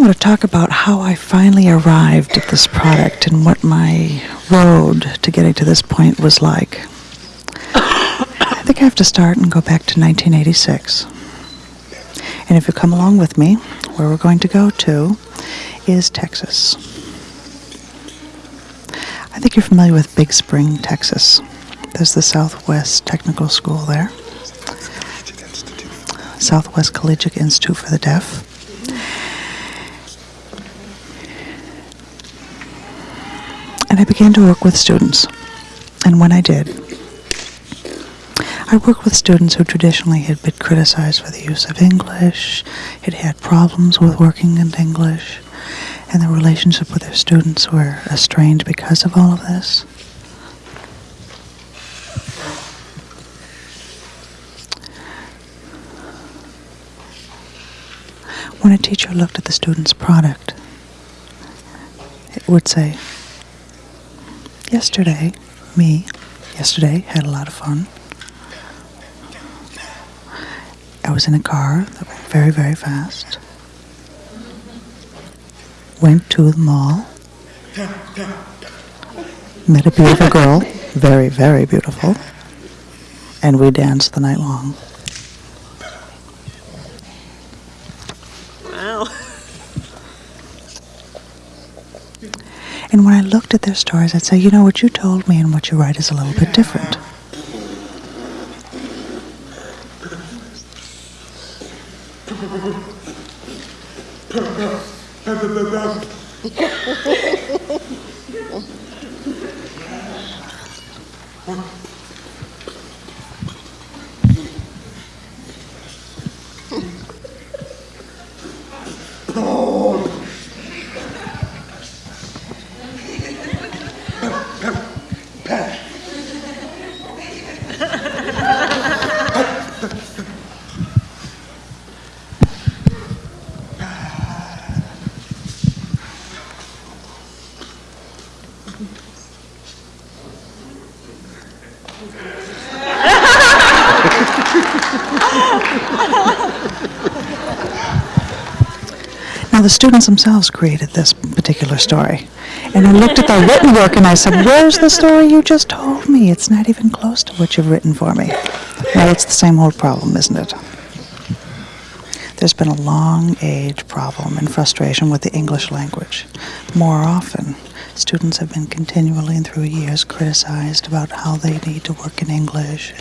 want to talk about how I finally arrived at this product and what my road to getting to this point was like. I think I have to start and go back to 1986. And if you come along with me, where we're going to go to is Texas. I think you're familiar with Big Spring, Texas. There's the Southwest Technical School there. Southwest Collegiate Institute for the Deaf. And I began to work with students. And when I did, I worked with students who traditionally had been criticized for the use of English, had had problems with working in English, and the relationship with their students were estranged because of all of this. When a teacher looked at the student's product, it would say, Yesterday, me, yesterday, had a lot of fun. I was in a car that went very, very fast. Went to the mall. Met a beautiful girl, very, very beautiful. And we danced the night long. And when I looked at their stories, I'd say, you know, what you told me and what you write is a little bit different. Now, students themselves created this particular story. And I looked at their written work and I said, Where's the story you just told me? It's not even close to what you've written for me. Well, it's the same old problem, isn't it? There's been a long age problem and frustration with the English language. More often, students have been continually and through years criticized about how they need to work in English.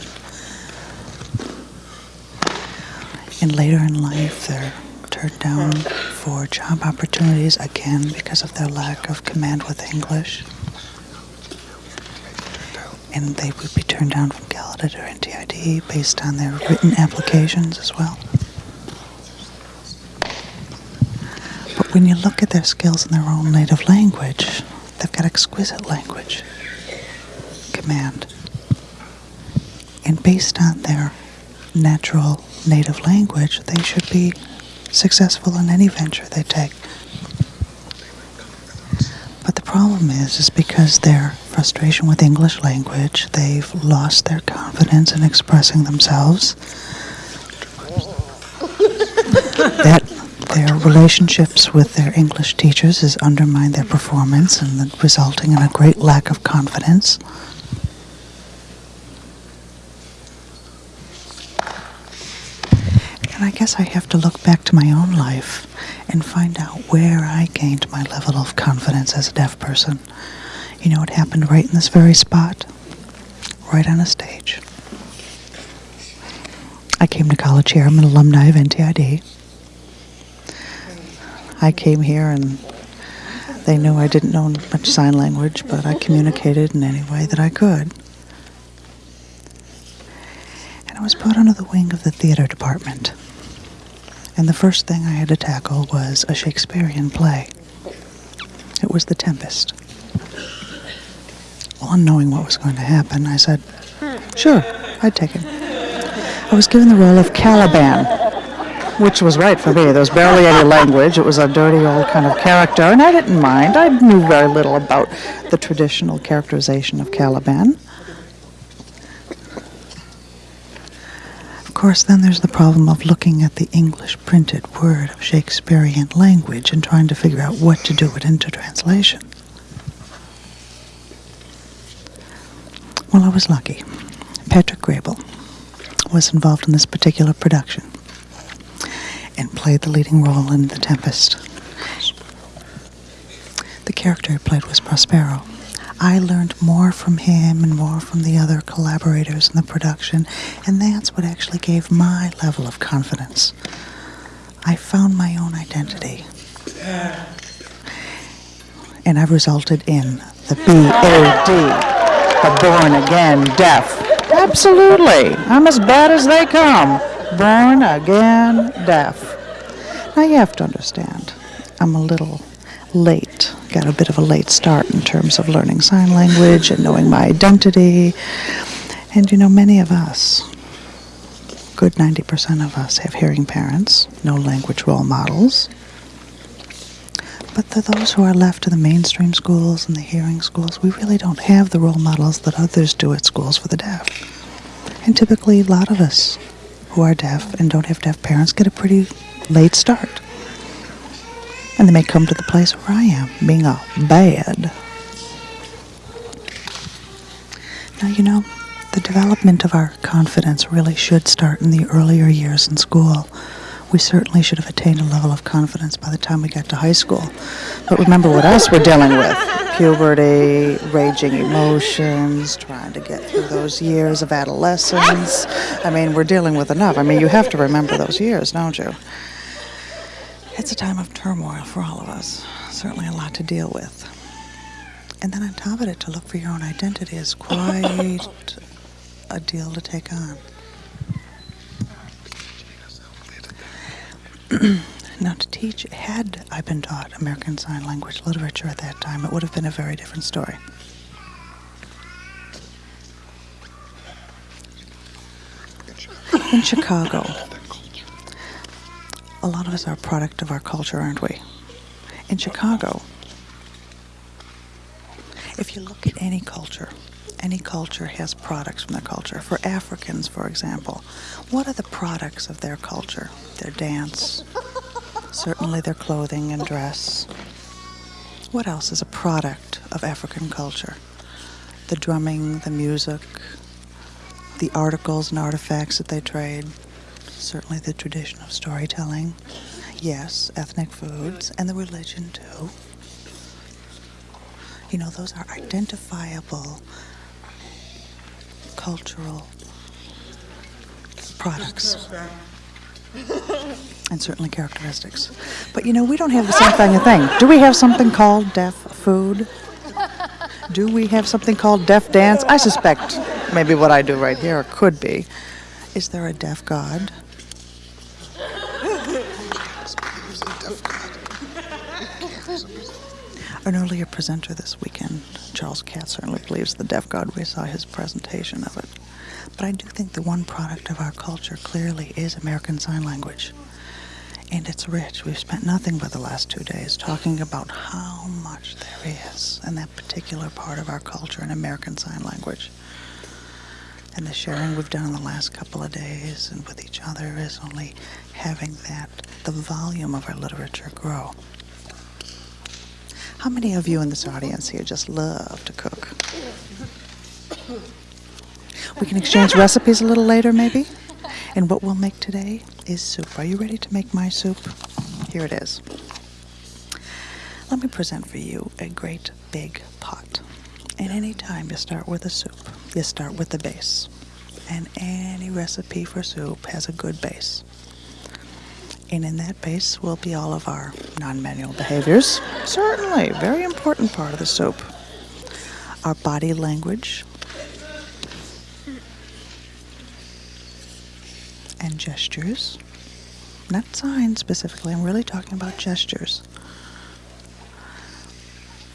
And later in life, they're turned down for job opportunities again because of their lack of command with English. And they would be turned down from Gallaudet or NTID based on their written applications as well. But when you look at their skills in their own native language, they've got exquisite language command. And based on their natural native language, they should be successful in any venture they take. But the problem is, is because their frustration with English language, they've lost their confidence in expressing themselves. that their relationships with their English teachers has undermined their performance and resulting in a great lack of confidence. And I guess I have to look back to my own life and find out where I gained my level of confidence as a deaf person. You know, it happened right in this very spot, right on a stage. I came to college here. I'm an alumni of NTID. I came here and they knew I didn't know much sign language, but I communicated in any way that I could. And I was put under the wing of the theater department. And the first thing I had to tackle was a Shakespearean play. It was The Tempest. Well, unknowing what was going to happen, I said, sure, I'd take it. I was given the role of Caliban, which was right for me. There was barely any language. It was a dirty old kind of character, and I didn't mind. I knew very little about the traditional characterization of Caliban. Course, then there's the problem of looking at the English printed word of Shakespearean language and trying to figure out what to do it into translation. Well, I was lucky. Patrick Graybill was involved in this particular production and played the leading role in The Tempest. The character he played was Prospero. I learned more from him and more from the other collaborators in the production, and that's what actually gave my level of confidence. I found my own identity. And I've resulted in the BAD, the born again deaf. Absolutely. I'm as bad as they come. Born again deaf. Now you have to understand, I'm a little late. Got a bit of a late start in terms of learning sign language and knowing my identity. And you know, many of us, good 90% of us, have hearing parents, no language role models. But to those who are left to the mainstream schools and the hearing schools, we really don't have the role models that others do at schools for the deaf. And typically, a lot of us who are deaf and don't have deaf parents get a pretty late start. And they may come to the place where I am, being a bad. Now, you know, the development of our confidence really should start in the earlier years in school. We certainly should have attained a level of confidence by the time we got to high school. But remember what else we're dealing with puberty, raging emotions, trying to get through those years of adolescence. I mean, we're dealing with enough. I mean, you have to remember those years, don't you? It's a time of turmoil for all of us. Certainly a lot to deal with. And then on top of it, to look for your own identity is quite a deal to take on. now, to teach, had I been taught American Sign Language literature at that time, it would have been a very different story. In Chicago, a lot of us are a product of our culture, aren't we? In Chicago, if you look at any culture, any culture has products from their culture. For Africans, for example, what are the products of their culture? Their dance, certainly their clothing and dress. What else is a product of African culture? The drumming, the music, the articles and artifacts that they trade, certainly the tradition of storytelling. Yes, ethnic foods, and the religion too. You know, those are identifiable cultural products and certainly characteristics. But you know, we don't have the same kind of thing. Do we have something called deaf food? Do we have something called deaf dance? I suspect maybe what I do right here could be. Is there a deaf god? An earlier presenter this weekend, Charles Katz, certainly believes the deaf god. We saw his presentation of it. But I do think the one product of our culture clearly is American Sign Language. And it's rich. We've spent nothing but the last two days talking about how much there is in that particular part of our culture in American Sign Language. And the sharing we've done in the last couple of days and with each other is only having that, the volume of our literature grow. How many of you in this audience here just love to cook? We can exchange recipes a little later, maybe? And what we'll make today is soup. Are you ready to make my soup? Here it is. Let me present for you a great big pot. And any time you start with a soup, you start with the base. And any recipe for soup has a good base. And in that base will be all of our non-manual behaviors. Certainly, very important part of the soup. Our body language, and gestures. Not signs specifically, I'm really talking about gestures.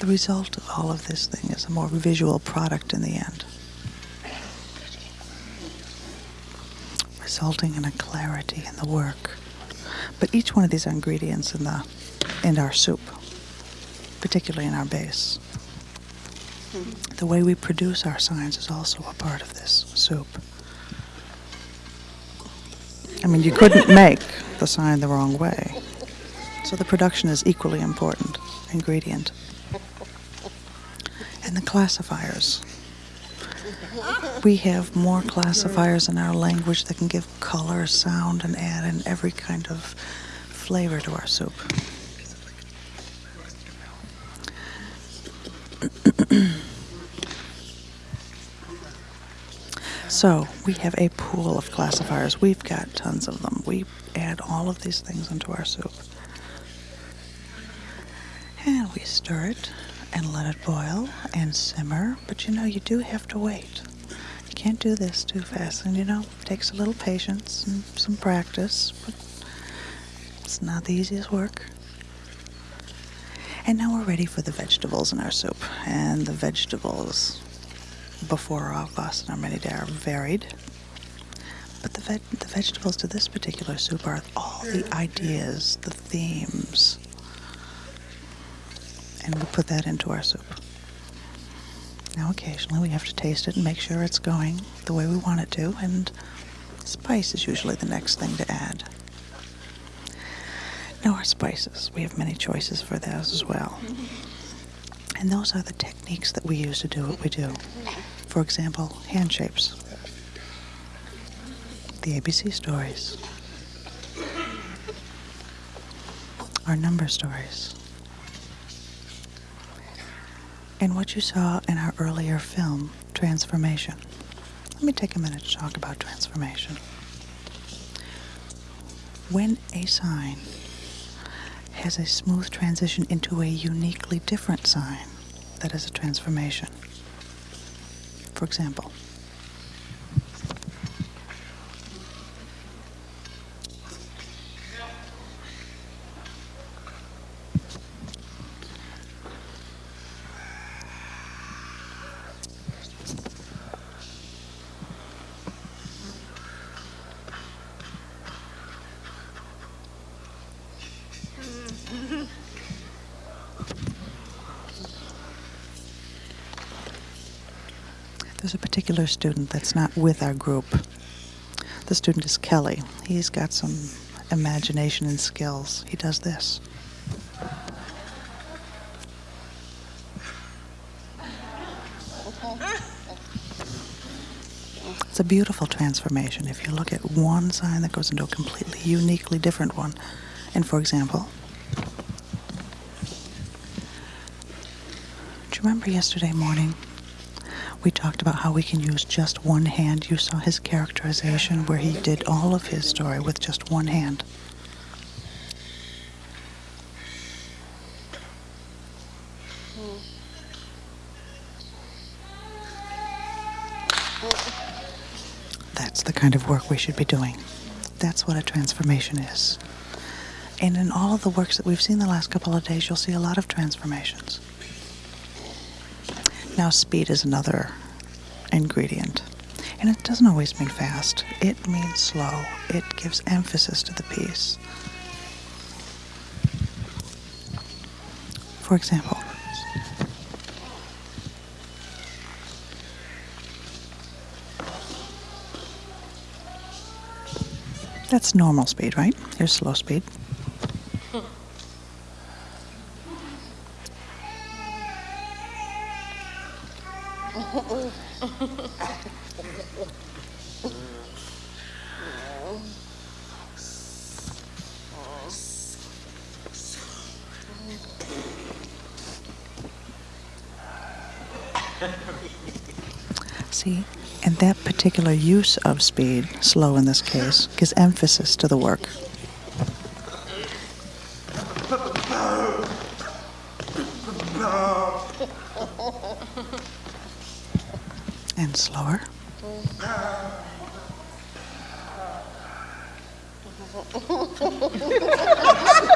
The result of all of this thing is a more visual product in the end, resulting in a clarity in the work. But each one of these ingredients in the in our soup, particularly in our base, hmm. the way we produce our signs is also a part of this soup. I mean, you couldn't make the sign the wrong way. So the production is equally important ingredient. And the classifiers. We have more classifiers in our language that can give color, sound, and add in every kind of flavor to our soup. So we have a pool of classifiers. We've got tons of them. We add all of these things into our soup. And we stir it and let it boil and simmer. But you know, you do have to wait. You can't do this too fast. And you know, it takes a little patience and some practice. But it's not the easiest work. And now we're ready for the vegetables in our soup. And the vegetables before our many day are varied. But the, veg- the vegetables to this particular soup are all the ideas, the themes. And we put that into our soup. Now, occasionally we have to taste it and make sure it's going the way we want it to, and spice is usually the next thing to add. Now, our spices, we have many choices for those as well. And those are the techniques that we use to do what we do. For example, hand shapes, the ABC stories, our number stories, and what you saw in our earlier film, Transformation. Let me take a minute to talk about transformation. When a sign has a smooth transition into a uniquely different sign, that is a transformation. For example, there's a particular student that's not with our group. The student is Kelly. He's got some imagination and skills. He does this. It's a beautiful transformation if you look at one sign that goes into a completely uniquely different one. And for example, do you remember yesterday morning we talked about how we can use just one hand? You saw his characterization where he did all of his story with just one hand. That's the kind of work we should be doing. That's what a transformation is. And in all of the works that we've seen the last couple of days, you'll see a lot of transformations. Now, speed is another ingredient. And it doesn't always mean fast, it means slow. It gives emphasis to the piece. For example, that's normal speed, right? Here's slow speed. Particular use of speed, slow in this case, gives emphasis to the work. And slower.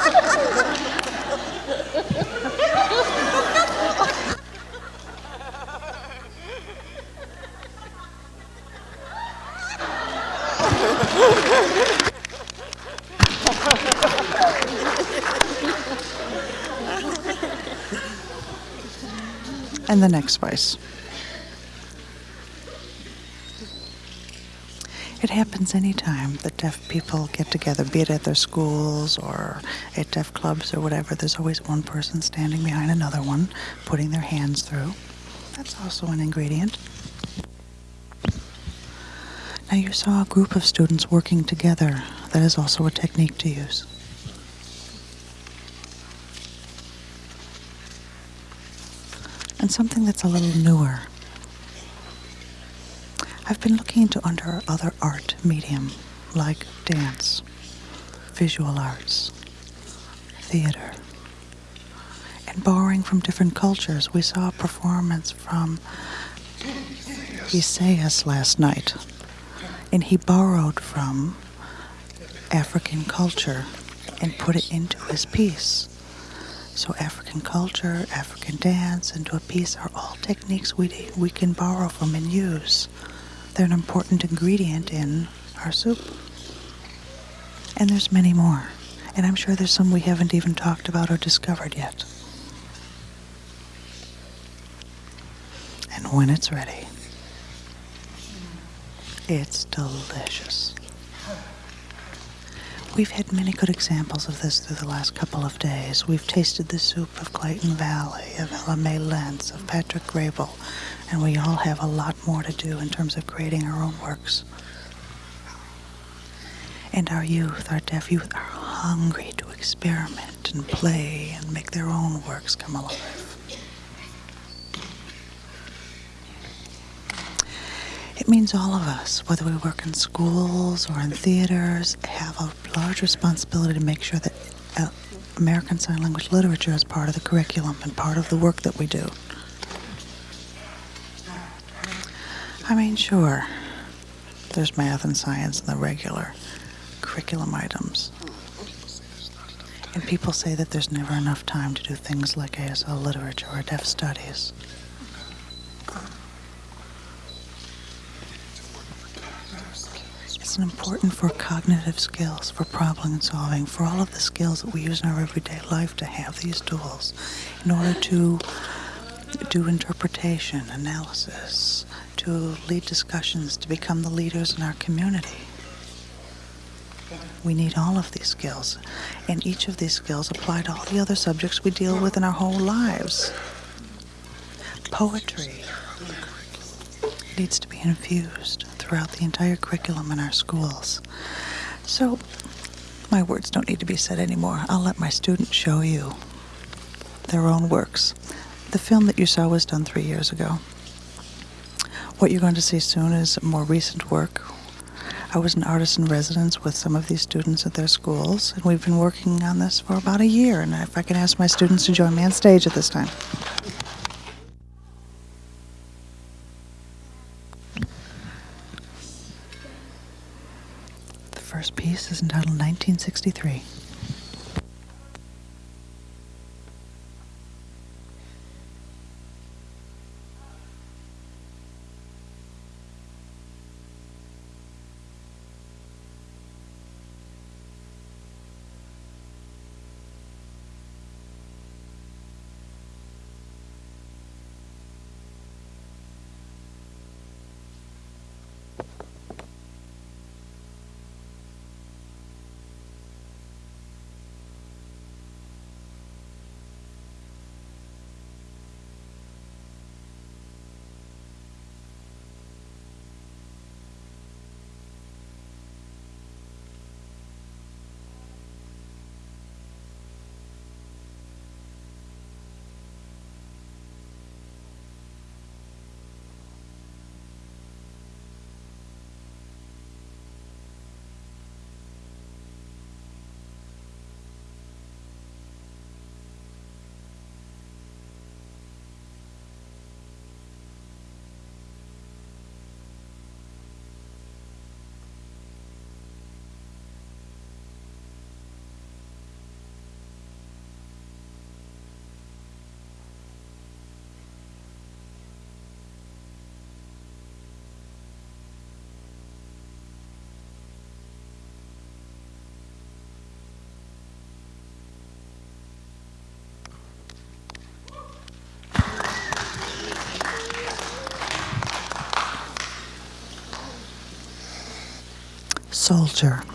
And the next spice. It happens anytime that deaf people get together, be it at their schools or at deaf clubs or whatever. There's always one person standing behind another one, putting their hands through. That's also an ingredient. Now, you saw a group of students working together. That is also a technique to use. And something that's a little newer. I've been looking into under other art medium like dance, visual arts, theater, and borrowing from different cultures. We saw a performance from Isaias last night, and he borrowed from African culture and put it into his piece. So African culture, African dance, into a piece are all techniques we, we can borrow from and use. They're an important ingredient in our soup. And there's many more. And I'm sure there's some we haven't even talked about or discovered yet. And when it's ready, it's delicious. We've had many good examples of this through the last couple of days. We've tasted the soup of Clayton Valli, of Ella Lentz, of Patrick Graybill, and we all have a lot more to do in terms of creating our own works. And our youth, our deaf youth, are hungry to experiment and play and make their own works come alive. It means all of us, whether we work in schools or in theaters, have a large responsibility to make sure that uh, American Sign Language literature is part of the curriculum and part of the work that we do. I mean, sure, there's math and science in the regular curriculum items. And people say that there's never enough time to do things like ASL literature or deaf studies. Important for cognitive skills, for problem solving, for all of the skills that we use in our everyday life to have these tools in order to do interpretation, analysis, to lead discussions, to become the leaders in our community. We need all of these skills, and each of these skills apply to all the other subjects we deal with in our whole lives. Poetry needs to be infused throughout the entire curriculum in our schools. So, my words don't need to be said anymore. I'll let my students show you their own works. The film that you saw was done three years ago. What you're going to see soon is more recent work. I was an artist in residence with some of these students at their schools, and we've been working on this for about a year. And if I can ask my students to join me on stage at this time. Is entitled 1963. Soldier.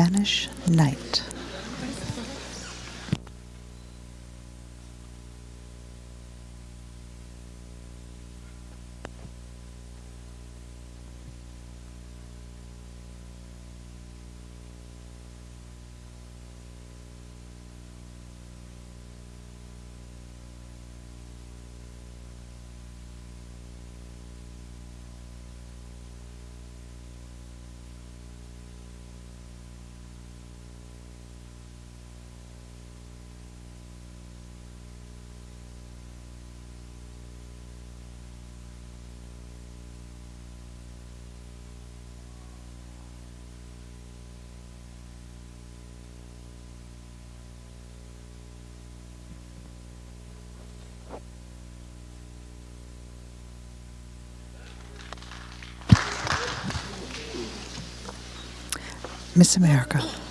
Spanish Night. Miss America.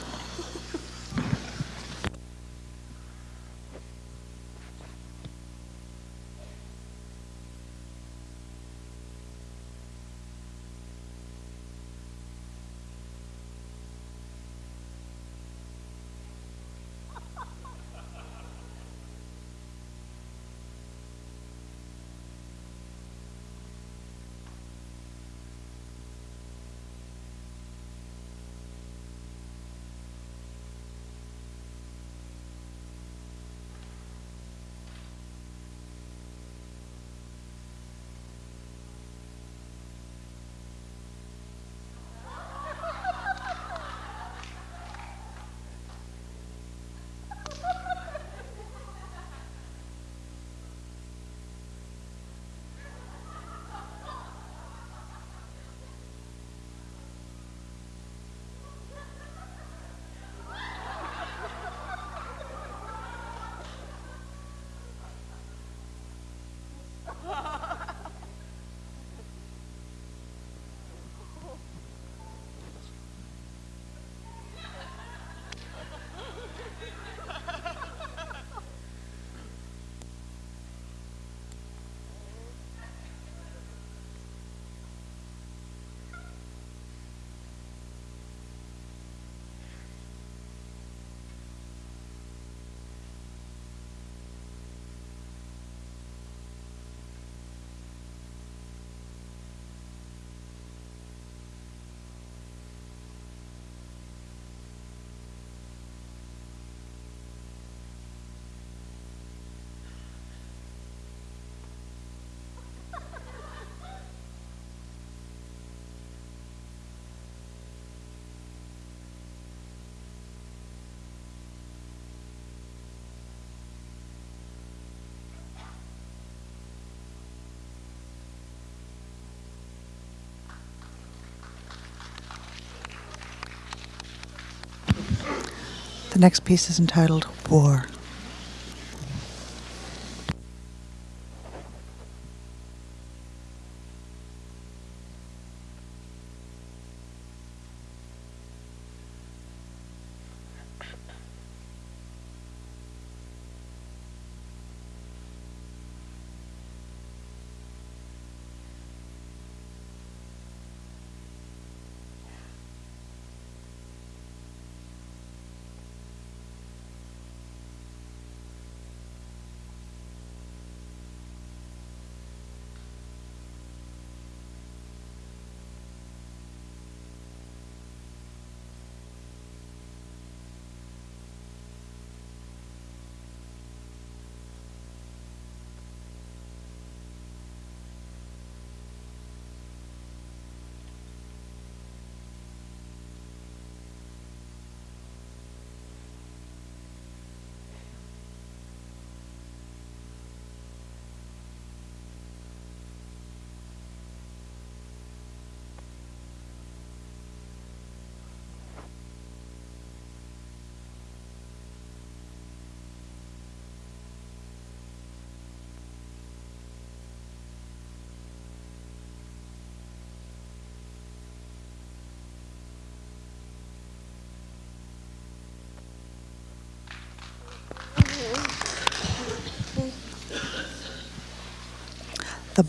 The next piece is entitled War.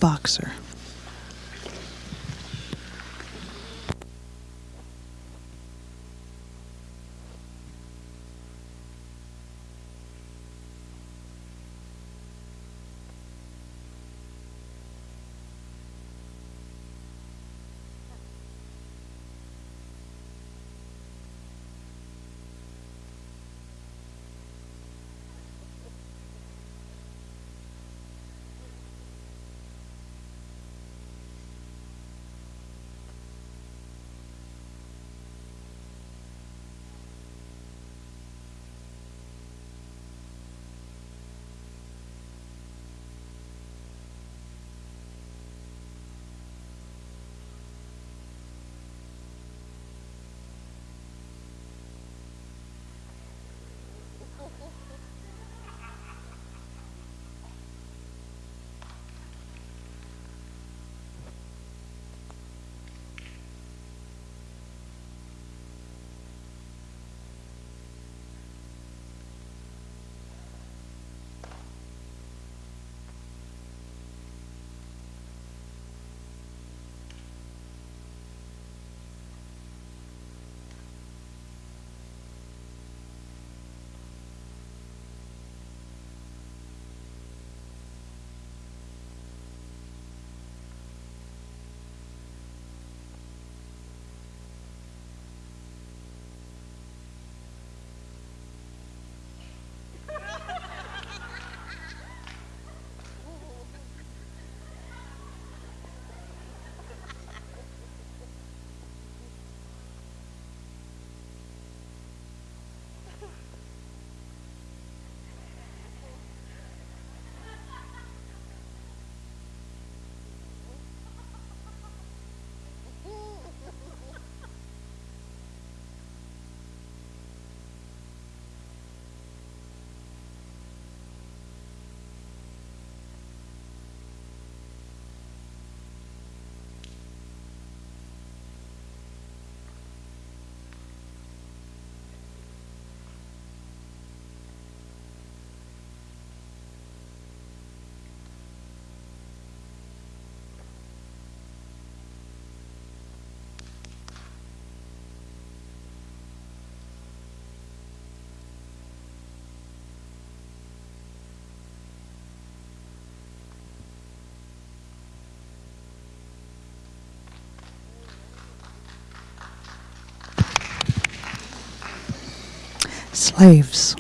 Boxer. Slaves.